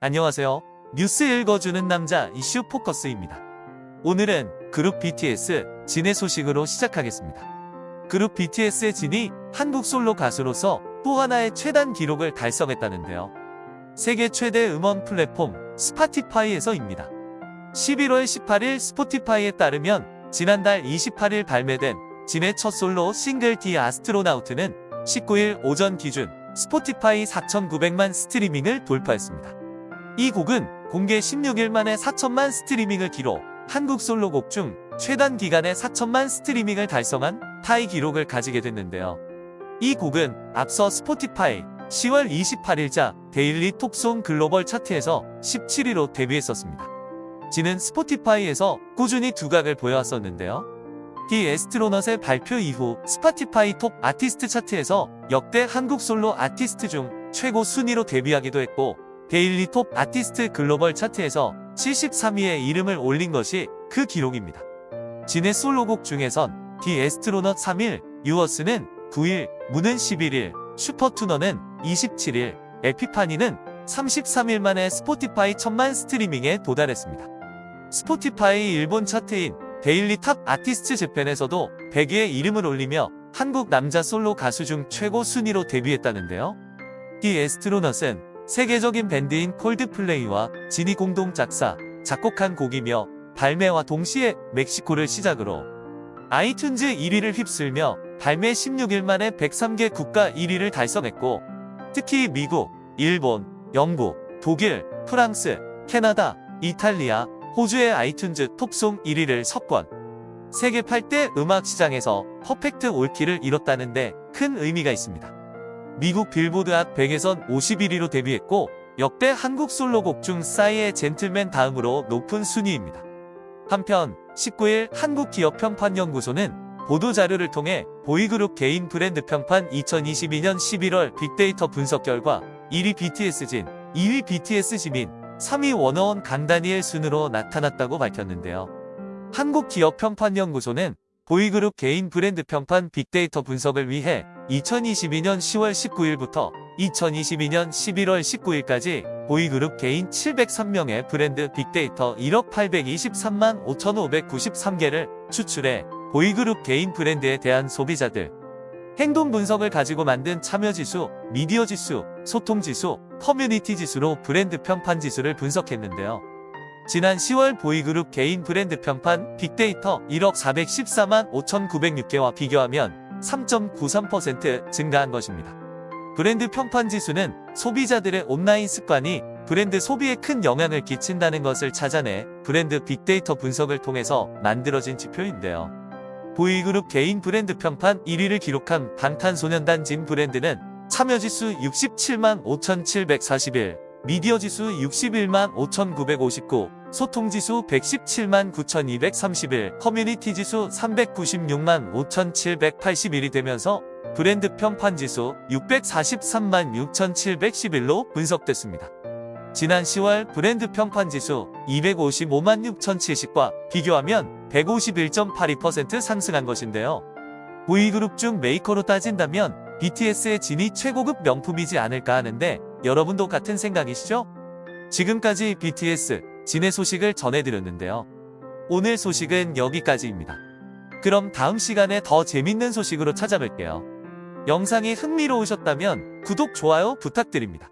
안녕하세요. 뉴스 읽어주는 남자 이슈 포커스입니다. 오늘은 그룹 BTS 진의 소식으로 시작하겠습니다. 그룹 BTS의 진이 한국 솔로 가수로서 또 하나의 최단 기록을 달성했다는데요. 세계 최대 음원 플랫폼 Spotify에서입니다. 11월 18일 Spotify에 따르면 지난달 28일 발매된 진의 첫 솔로 싱글 The Astronaut는 19일 오전 기준 Spotify 4,900만 스트리밍을 돌파했습니다. 이 곡은 공개 16일 만에 4천만 스트리밍을 기록, 한국 솔로곡 중 최단 기간에 4천만 스트리밍을 달성한 타이 기록을 가지게 됐는데요. 이 곡은 앞서 Spotify 10월 28일자 Daily Top Song Global 차트에서 17위로 데뷔했었습니다. 진은 Spotify에서 꾸준히 두각을 보여왔었는데요. The Astronaut의 발표 이후 Spotify Top Artist 차트에서 역대 한국 솔로 아티스트 중 최고 순위로 데뷔하기도 했고 Daily Top Artist Global 차트에서 73위에 이름을 올린 것이 그 기록입니다. 진의 솔로곡 중에선 The Astronaut 3일, Yours는 9일, Moon은 11일, Super Tuna는 27일, Epiphany는 33일 만에 Spotify 천만 스트리밍에 도달했습니다. Spotify 일본 차트인 Daily Top Artist Japan에서도 100위에 이름을 올리며 한국 남자 솔로 가수 중 최고 순위로 데뷔했다는데요. The Astronaut은 세계적인 밴드인 Coldplay와 진이 공동 작사, 작곡한 곡이며 발매와 동시에 멕시코를 시작으로 iTunes 1위를 휩쓸며 발매 16일 만에 103개 국가 1위를 달성했고 특히 미국, 일본, 영국, 독일, 프랑스, 캐나다, 이탈리아, 호주의 iTunes Top Song 1위를 석권 세계 8대 음악 시장에서 perfect all-kill을 이뤘다는데 큰 의미가 있습니다. 미국 Billboard Hot 100에선 51위로 데뷔했고 역대 한국 솔로곡 중 싸이의 젠틀맨 다음으로 높은 순위입니다. 한편 19일 한국기업평판연구소는 보도자료를 통해 보이그룹 개인 브랜드 평판 2022년 11월 빅데이터 분석 결과 1위 BTS진, 2위 BTS 지민, 3위 워너원 강다니엘 순으로 나타났다고 밝혔는데요. 한국기업평판연구소는 보이그룹 개인 브랜드 평판 빅데이터 분석을 위해 2022년 10월 19일부터 2022년 11월 19일까지 보이그룹 개인 703명의 브랜드 빅데이터 1억 823만 5,593개를 추출해 보이그룹 개인 브랜드에 대한 소비자들 행동 분석을 가지고 만든 참여지수, 미디어지수, 소통지수, 커뮤니티지수로 브랜드 평판 지수를 분석했는데요. 지난 10월 보이그룹 개인 브랜드 평판 빅데이터 1억 414만 5,906개와 비교하면 3.93% 증가한 것입니다. 브랜드 평판 지수는 소비자들의 온라인 습관이 브랜드 소비에 큰 영향을 끼친다는 것을 찾아내 브랜드 빅데이터 분석을 통해서 만들어진 지표인데요. 보이그룹 개인 브랜드 평판 1위를 기록한 방탄소년단 진 브랜드는 참여지수 67만 5,741, 미디어지수 61만 5,959, 소통지수 117만 9,231, 커뮤니티지수 396만 5,781이 되면서 브랜드 평판지수 643만 6,711로 분석됐습니다. 지난 10월 브랜드 평판지수 255만 6,070과 비교하면 151.82% 상승한 것인데요. 보이그룹 중 메이커로 따진다면 BTS의 진이 최고급 명품이지 않을까 하는데 여러분도 같은 생각이시죠? 지금까지 BTS 진의 소식을 전해드렸는데요. 오늘 소식은 여기까지입니다. 그럼 다음 시간에 더 재밌는 소식으로 찾아뵐게요. 영상이 흥미로우셨다면 구독, 좋아요 부탁드립니다.